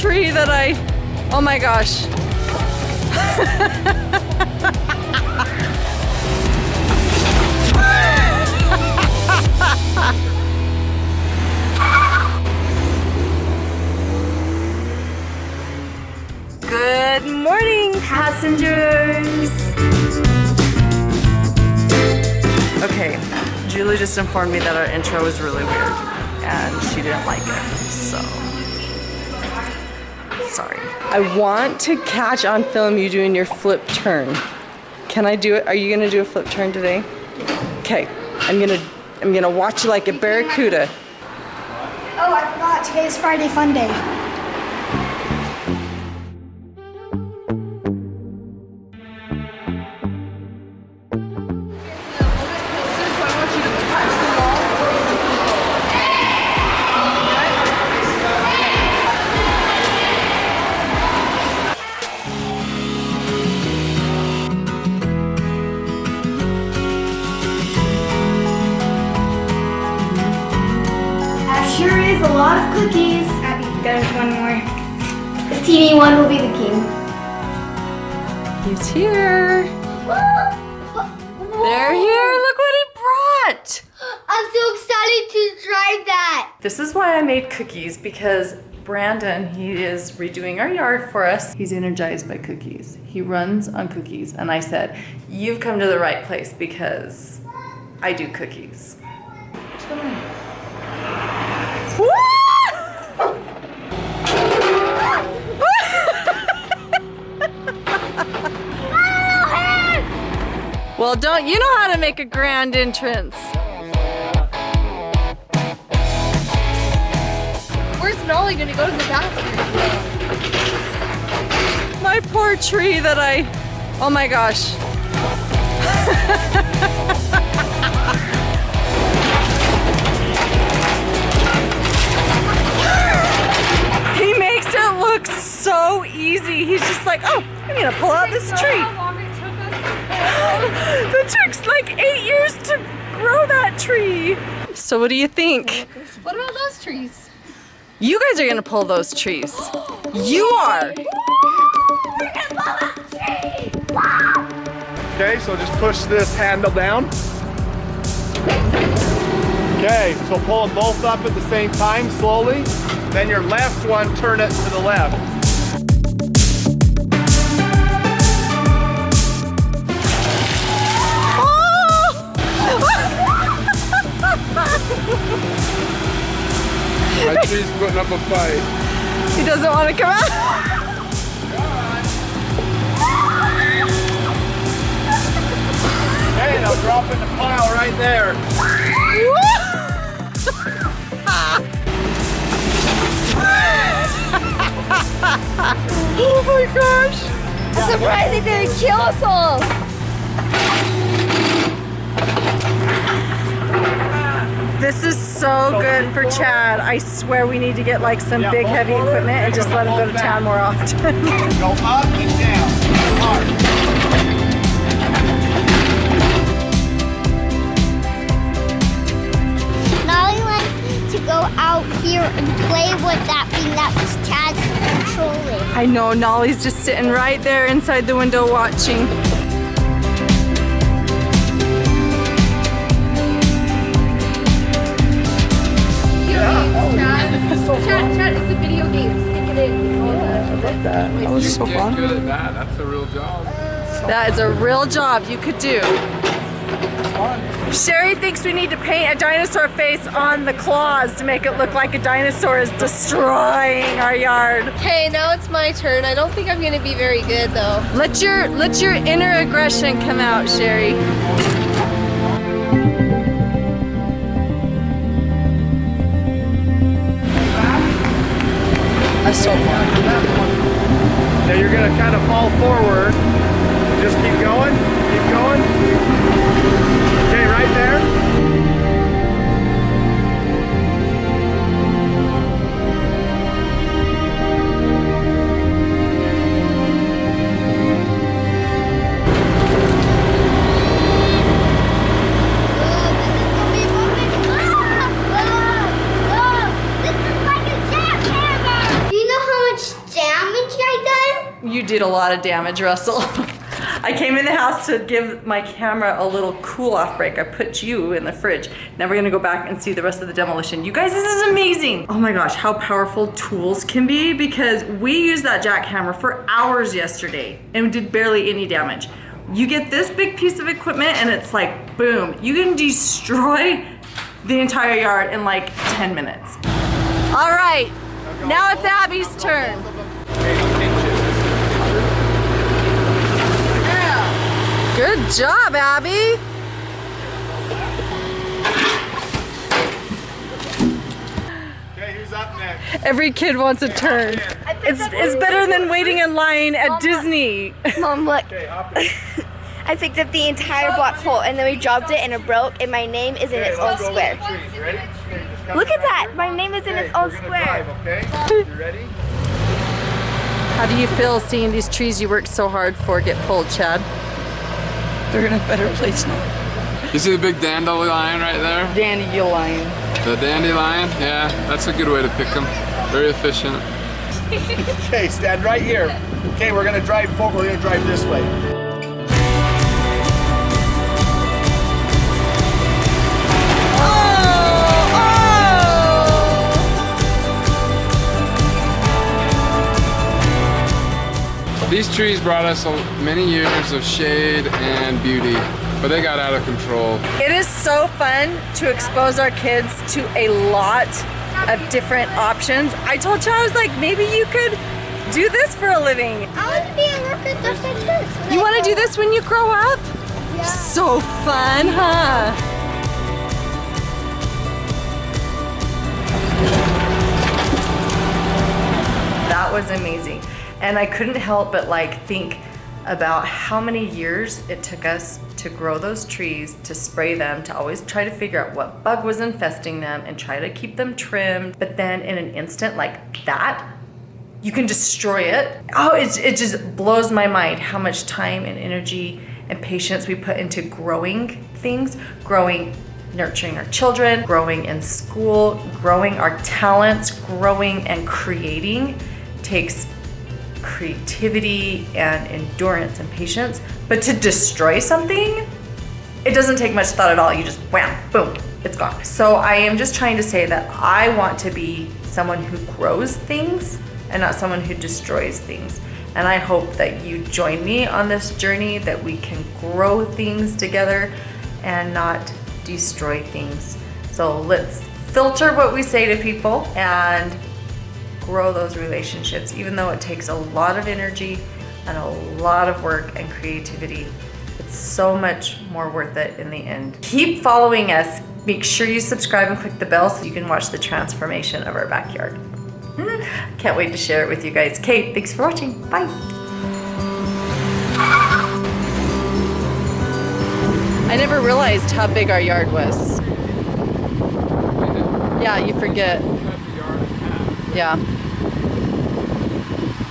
tree that I, oh my gosh. Good morning, passengers. Okay, Julie just informed me that our intro was really weird and she didn't like it, so sorry. I want to catch on film you doing your flip turn. Can I do it? Are you gonna do a flip turn today? Okay, I'm gonna I'm gonna watch you like a barracuda. Oh, I forgot. Today's Friday Fun Day. The teeny one will be the king. He's here. They're here. Look what he brought. I'm so excited to try that. This is why I made cookies because Brandon, he is redoing our yard for us. He's energized by cookies. He runs on cookies. And I said, You've come to the right place because I do cookies. Don't you know how to make a grand entrance? Where's Nolly gonna go to the bathroom? My poor tree that I, oh my gosh. he makes it look so easy. He's just like, oh, I'm gonna pull out this tree. the took like eight years to grow that tree. So what do you think? What about those trees? You guys are gonna pull those trees. You are. Okay, so just push this handle down. Okay, so pull them both up at the same time slowly. Then your left one, turn it to the left. Tree's putting up a fight. He doesn't want to come out. Hey, now drop in the pile right there. oh my gosh. I'm surprised they didn't kill us all. This is so good for Chad. I swear we need to get like some big heavy equipment and just let him go to town more often. Go up and down. Hard. Nolly wants to go out here and play with that thing that was Chad's controlling. I know Nolly's just sitting right there inside the window watching. The- That was so fun. Good at that. That's a real job. That is a real job you could do. Sherry thinks we need to paint a dinosaur face on the claws to make it look like a dinosaur is destroying our yard. Okay, now it's my turn. I don't think I'm gonna be very good though. Let your let your inner aggression come out, Sherry. That's so fun. Now you're gonna kind of fall forward. Just keep going, keep going. Okay, right there. Did a lot of damage, Russell. I came in the house to give my camera a little cool off break. I put you in the fridge. Now we're gonna go back and see the rest of the demolition. You guys, this is amazing. Oh my gosh, how powerful tools can be because we used that jackhammer for hours yesterday and did barely any damage. You get this big piece of equipment and it's like, boom, you can destroy the entire yard in like 10 minutes. All right, now it's Abby's turn. Good job, Abby. Okay, who's up next? Every kid wants a turn. It's, it's better than waiting in line at Disney. Mom, look. Okay. I picked up the entire black hole and then we dropped it and it broke and my name is in Okay, its own square. look at the trees. Ready? Okay, Look at that. My name is in its own square. drive, okay? You ready? How do you feel seeing these trees you worked so hard for get pulled, Chad? They're in a better place now. You see the big dandelion right there? Dandelion. The dandelion? Yeah, that's a good way to pick them. Very efficient. Okay, stand right here. Okay, we're gonna drive forward. We're gonna drive this way. These trees brought us many years of shade and beauty, but they got out of control. It is so fun to expose our kids to a lot of different options. I told you I was like, maybe you could do this for a living. I want to be a worker just like this. You want to do this when you grow up? Yeah. So fun, huh? That was amazing. And I couldn't help but like think about how many years it took us to grow those trees, to spray them, to always try to figure out what bug was infesting them and try to keep them trimmed. But then in an instant like that, you can destroy it. Oh, it, it just blows my mind how much time and energy and patience we put into growing things, growing, nurturing our children, growing in school, growing our talents, growing and creating takes creativity and endurance and patience. But to destroy something, it doesn't take much thought at all. You just wham, boom, it's gone. So I am just trying to say that I want to be someone who grows things and not someone who destroys things. And I hope that you join me on this journey, that we can grow things together and not destroy things. So let's filter what we say to people and grow those relationships, even though it takes a lot of energy and a lot of work and creativity. It's so much more worth it in the end. Keep following us. Make sure you subscribe and click the bell so you can watch the transformation of our backyard. Hmm, Can't wait to share it with you guys. Kate, thanks for watching. Bye. I never realized how big our yard was. Yeah, you forget. Yeah.